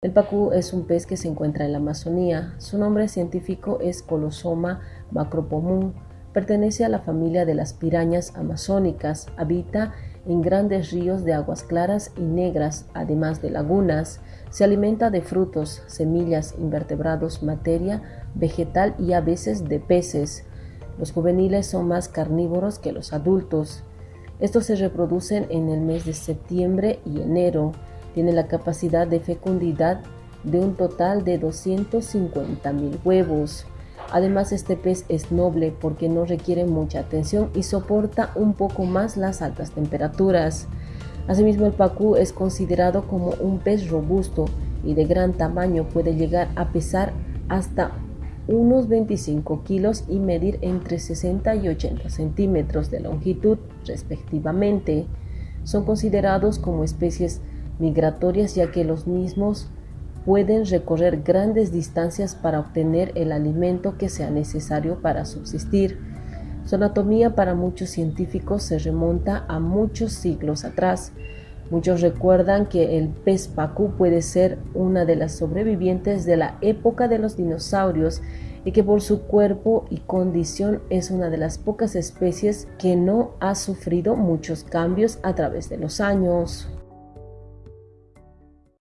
El pacú es un pez que se encuentra en la Amazonía. Su nombre científico es Colosoma macropomum. Pertenece a la familia de las pirañas amazónicas. Habita en grandes ríos de aguas claras y negras, además de lagunas. Se alimenta de frutos, semillas, invertebrados, materia vegetal y a veces de peces. Los juveniles son más carnívoros que los adultos. Estos se reproducen en el mes de septiembre y enero. Tiene la capacidad de fecundidad de un total de 250 mil huevos. Además, este pez es noble porque no requiere mucha atención y soporta un poco más las altas temperaturas. Asimismo, el pacú es considerado como un pez robusto y de gran tamaño. Puede llegar a pesar hasta unos 25 kilos y medir entre 60 y 80 centímetros de longitud respectivamente. Son considerados como especies migratorias ya que los mismos pueden recorrer grandes distancias para obtener el alimento que sea necesario para subsistir. Su anatomía para muchos científicos se remonta a muchos siglos atrás. Muchos recuerdan que el pez pacú puede ser una de las sobrevivientes de la época de los dinosaurios y que por su cuerpo y condición es una de las pocas especies que no ha sufrido muchos cambios a través de los años.